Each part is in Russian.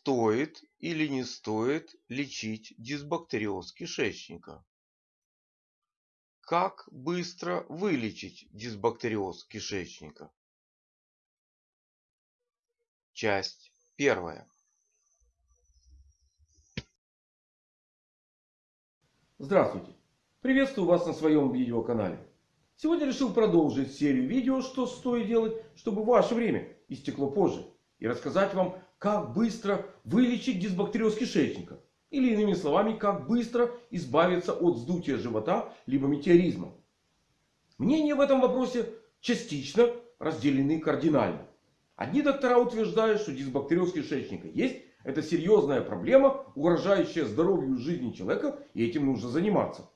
Стоит или не стоит лечить дисбактериоз кишечника? Как быстро вылечить дисбактериоз кишечника? Часть первая. Здравствуйте! Приветствую вас на своем видеоканале. Сегодня решил продолжить серию видео, что стоит делать, чтобы ваше время истекло позже. И рассказать вам, как быстро вылечить дисбактериоз кишечника. Или иными словами, как быстро избавиться от вздутия живота либо метеоризма. Мнения в этом вопросе частично разделены кардинально. Одни доктора утверждают, что дисбактериоз кишечника есть. Это серьезная проблема, угрожающая здоровью и жизни человека. И этим нужно заниматься.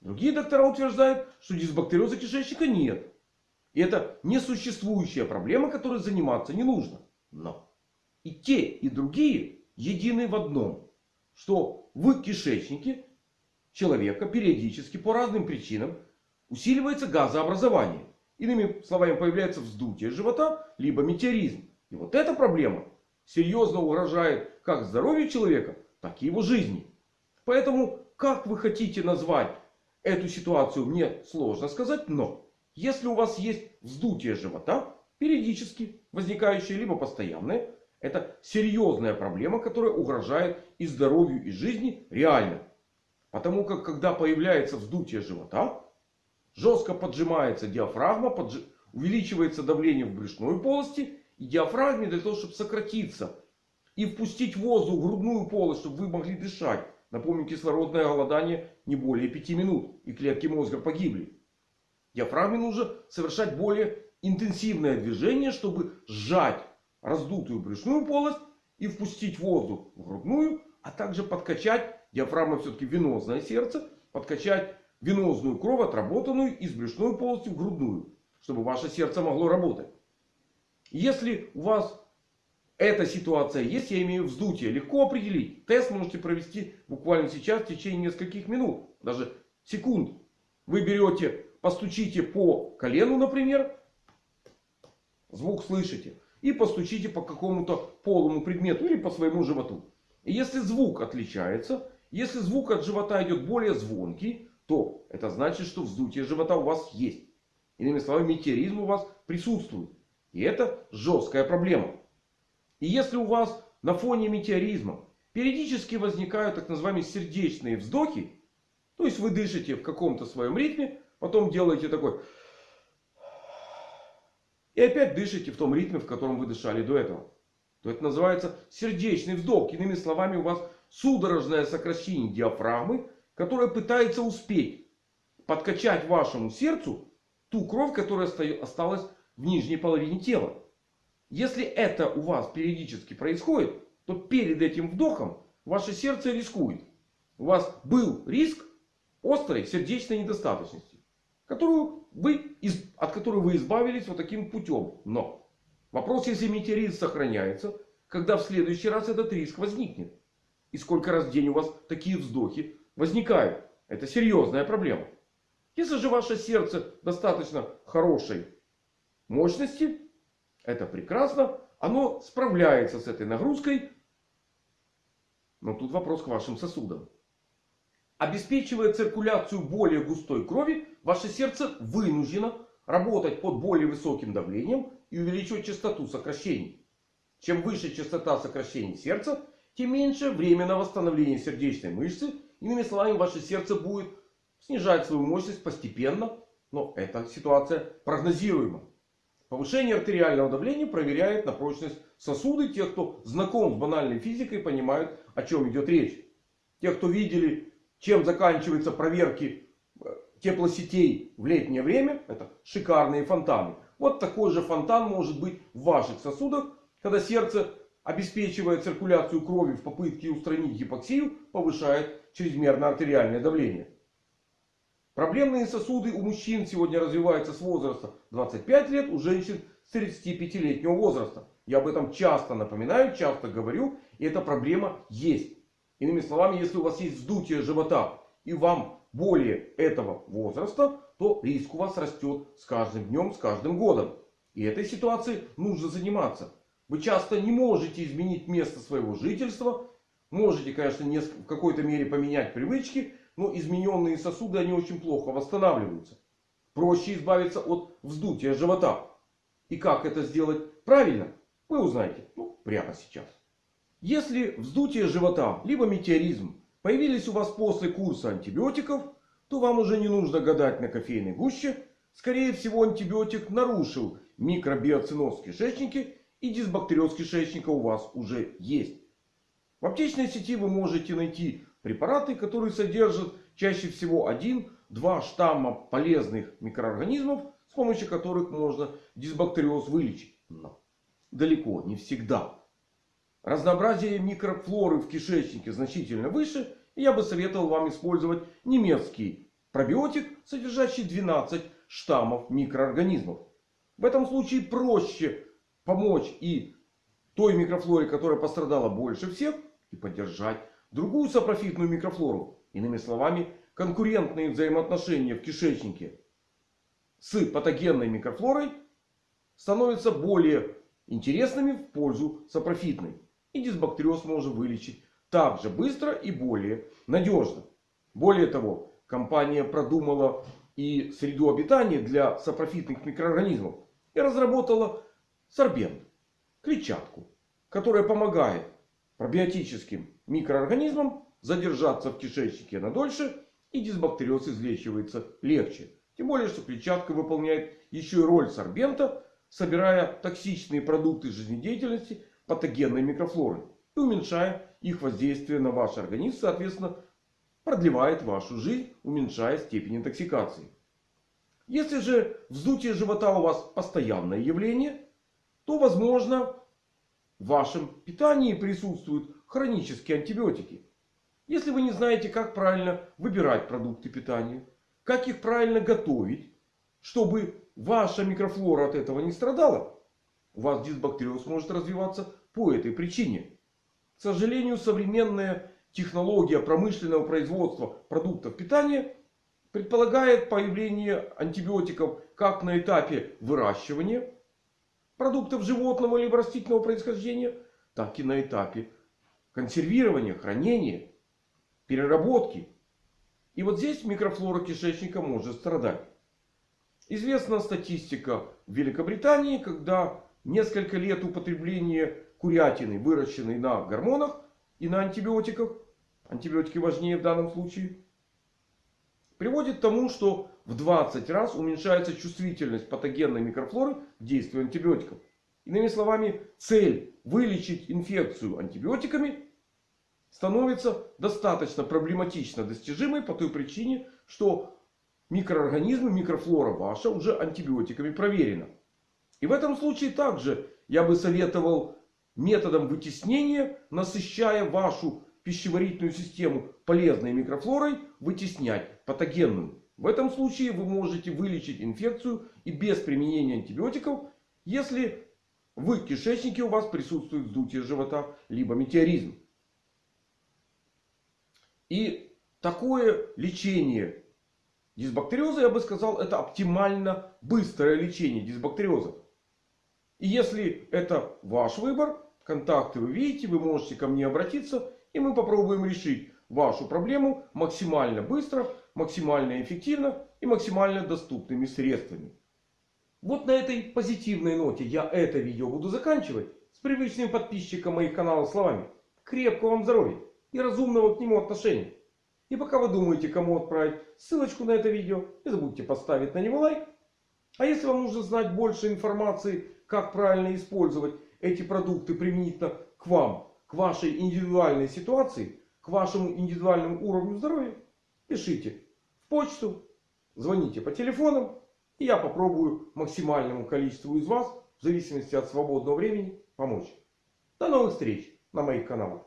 Другие доктора утверждают, что дисбактериоза кишечника нет. И это несуществующая проблема, которой заниматься не нужно. Но и те, и другие едины в одном. Что в кишечнике человека периодически по разным причинам усиливается газообразование. Иными словами, появляется вздутие живота, либо метеоризм. И вот эта проблема серьезно угрожает как здоровью человека, так и его жизни. Поэтому, как вы хотите назвать эту ситуацию, мне сложно сказать. Но, если у вас есть вздутие живота, периодически возникающее, либо постоянное, это серьезная проблема, которая угрожает и здоровью, и жизни реально. Потому как когда появляется вздутие живота, жестко поджимается диафрагма, подж... увеличивается давление в брюшной полости. И диафрагме для того, чтобы сократиться и впустить воздух в грудную полость, чтобы вы могли дышать. Напомню, кислородное голодание не более 5 минут. И клетки мозга погибли. Диафрагме нужно совершать более интенсивное движение, чтобы сжать раздутую брюшную полость и впустить воздух в грудную, а также подкачать, диафрагма все-таки венозное сердце, подкачать венозную кровь, отработанную из брюшной полости в грудную, чтобы ваше сердце могло работать. Если у вас эта ситуация есть, я имею вздутие, легко определить. Тест можете провести буквально сейчас в течение нескольких минут, даже секунд. Вы берете, постучите по колену, например, звук слышите и постучите по какому-то полому предмету или по своему животу. И если звук отличается, если звук от живота идет более звонкий, то это значит, что вздутие живота у вас есть. Иными словами, метеоризм у вас присутствует. И это жесткая проблема. И если у вас на фоне метеоризма периодически возникают так называемые сердечные вздохи, то есть вы дышите в каком-то своем ритме, потом делаете такой и опять дышите в том ритме, в котором вы дышали до этого. То это называется сердечный вдох. Иными словами, у вас судорожное сокращение диафрагмы, которое пытается успеть подкачать вашему сердцу ту кровь, которая осталась в нижней половине тела. Если это у вас периодически происходит, то перед этим вдохом ваше сердце рискует. У вас был риск острой сердечной недостаточности которую вы, от которой вы избавились вот таким путем. Но вопрос, если метеорит сохраняется, когда в следующий раз этот риск возникнет. И сколько раз в день у вас такие вздохи возникают. Это серьезная проблема. Если же ваше сердце достаточно хорошей мощности, это прекрасно. Оно справляется с этой нагрузкой. Но тут вопрос к вашим сосудам. Обеспечивая циркуляцию более густой крови, ваше сердце вынуждено работать под более высоким давлением и увеличивать частоту сокращений. Чем выше частота сокращений сердца, тем меньше время на восстановление сердечной мышцы. Иными словами, ваше сердце будет снижать свою мощность постепенно. Но эта ситуация прогнозируема. Повышение артериального давления проверяет на прочность сосуды. Те, кто знаком с банальной физикой, понимают, о чем идет речь. Те, кто видели чем заканчиваются проверки э, теплосетей в летнее время. Это шикарные фонтаны. Вот такой же фонтан может быть в ваших сосудах. Когда сердце, обеспечивая циркуляцию крови в попытке устранить гипоксию, повышает чрезмерное артериальное давление. Проблемные сосуды у мужчин сегодня развиваются с возраста 25 лет, у женщин с 35-летнего возраста. Я об этом часто напоминаю, часто говорю. И эта проблема есть. Иными словами, если у вас есть вздутие живота и вам более этого возраста, то риск у вас растет с каждым днем, с каждым годом. И этой ситуацией нужно заниматься. Вы часто не можете изменить место своего жительства. Можете, конечно, в какой-то мере поменять привычки. Но измененные сосуды, они очень плохо восстанавливаются. Проще избавиться от вздутия живота. И как это сделать правильно, вы узнаете ну, прямо сейчас. Если вздутие живота, либо метеоризм появились у вас после курса антибиотиков, то вам уже не нужно гадать на кофейной гуще. Скорее всего антибиотик нарушил микробиоциноз в кишечнике и дисбактериоз кишечника у вас уже есть. В аптечной сети вы можете найти препараты, которые содержат чаще всего один-два штамма полезных микроорганизмов, с помощью которых можно дисбактериоз вылечить. Но далеко не всегда. Разнообразие микрофлоры в кишечнике значительно выше. И я бы советовал вам использовать немецкий пробиотик, содержащий 12 штаммов микроорганизмов. В этом случае проще помочь и той микрофлоре, которая пострадала больше всех, и поддержать другую сапрофитную микрофлору. Иными словами, конкурентные взаимоотношения в кишечнике с патогенной микрофлорой становятся более интересными в пользу сапрофитной. И дисбактериоз можно вылечить так же быстро и более надежно. Более того, компания продумала и среду обитания для сапрофитных микроорганизмов. И разработала сорбент, клетчатку, которая помогает пробиотическим микроорганизмам задержаться в кишечнике надольше. И дисбактериоз излечивается легче. Тем более, что клетчатка выполняет еще и роль сорбента, собирая токсичные продукты жизнедеятельности патогенной микрофлоры. И уменьшая их воздействие на ваш организм. Соответственно, продлевает вашу жизнь, уменьшая степень интоксикации. Если же вздутие живота у вас постоянное явление, то возможно в вашем питании присутствуют хронические антибиотики. Если вы не знаете, как правильно выбирать продукты питания, как их правильно готовить, чтобы ваша микрофлора от этого не страдала, у вас дисбактериоз может развиваться по этой причине. К сожалению, современная технология промышленного производства продуктов питания предполагает появление антибиотиков как на этапе выращивания продуктов животного либо растительного происхождения, так и на этапе консервирования, хранения, переработки. И вот здесь микрофлора кишечника может страдать. Известна статистика в Великобритании, когда несколько лет употребления курятины, выращенной на гормонах и на антибиотиках, антибиотики важнее в данном случае, приводит к тому, что в 20 раз уменьшается чувствительность патогенной микрофлоры к действию антибиотиков. Иными словами, цель вылечить инфекцию антибиотиками становится достаточно проблематично достижимой по той причине, что микроорганизмы, микрофлора ваша уже антибиотиками проверена. И в этом случае также я бы советовал методом вытеснения, насыщая вашу пищеварительную систему полезной микрофлорой, вытеснять патогенную. В этом случае вы можете вылечить инфекцию и без применения антибиотиков, если в кишечнике у вас присутствует вздутие живота, либо метеоризм. И такое лечение дисбактериоза, я бы сказал, это оптимально быстрое лечение дисбактериоза. И если это ваш выбор, контакты вы видите, вы можете ко мне обратиться. И мы попробуем решить вашу проблему максимально быстро, максимально эффективно и максимально доступными средствами. Вот на этой позитивной ноте я это видео буду заканчивать. С привычным подписчиком моих каналов словами. Крепкого вам здоровья и разумного к нему отношения. И пока вы думаете, кому отправить ссылочку на это видео, не забудьте поставить на него лайк. А если вам нужно знать больше информации, как правильно использовать эти продукты применительно к вам, к вашей индивидуальной ситуации, к вашему индивидуальному уровню здоровья, пишите в почту, звоните по телефонам. И я попробую максимальному количеству из вас, в зависимости от свободного времени, помочь. До новых встреч на моих каналах.